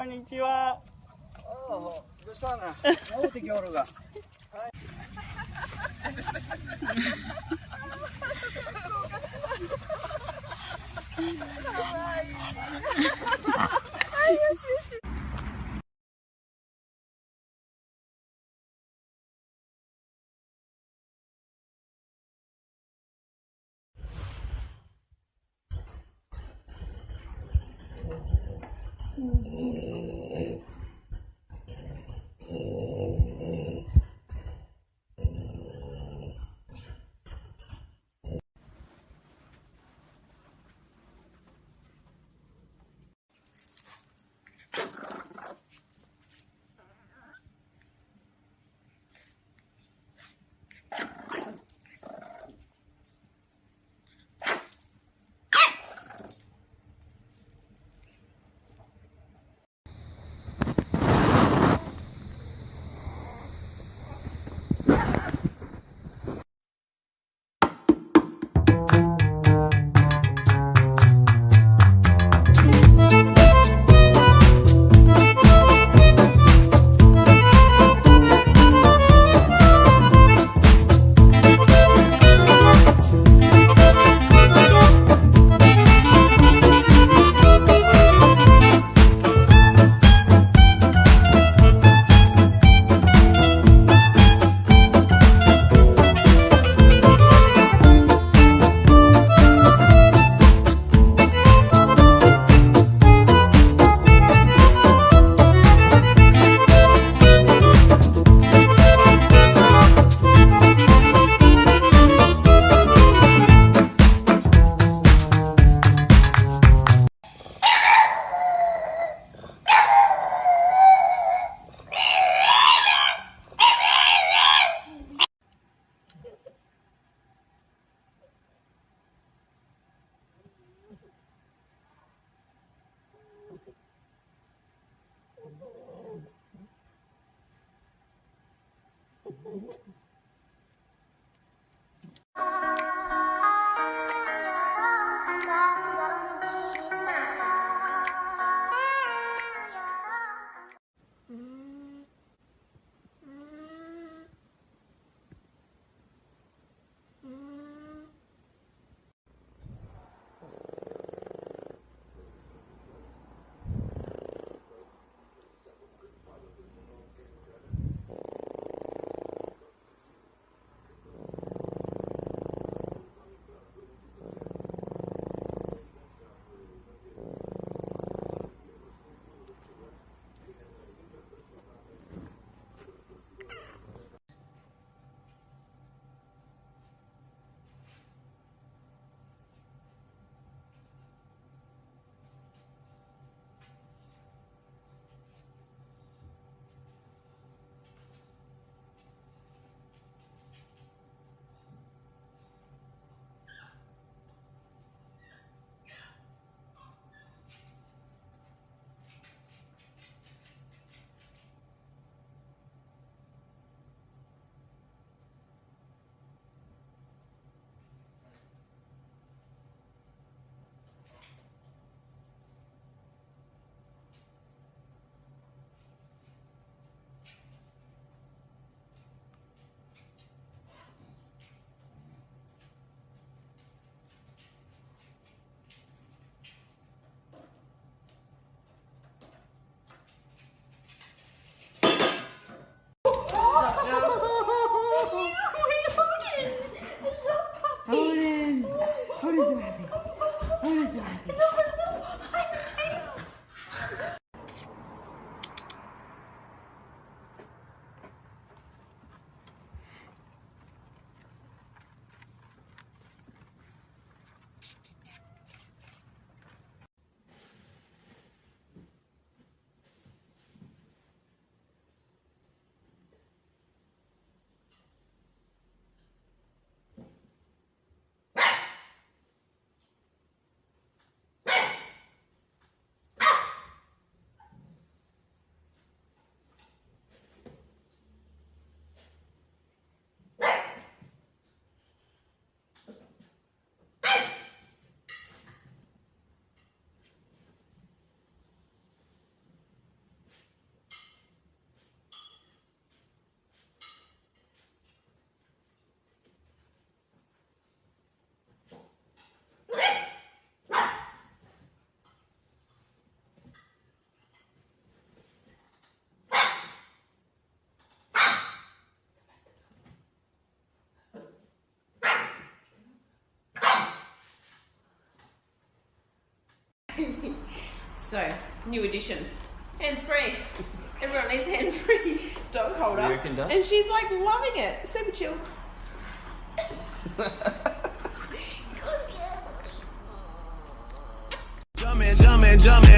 こんにちは。どうしたな。戻ってきおるが。はい。eh, Hold it. Hold it, Abby. Hold it, Abby. So, new edition. Hands free. Everyone needs hand free dog holder. You reckon, Dad? And she's like loving it. Super chill. Jumpin', jumpin', jumpin', them boys up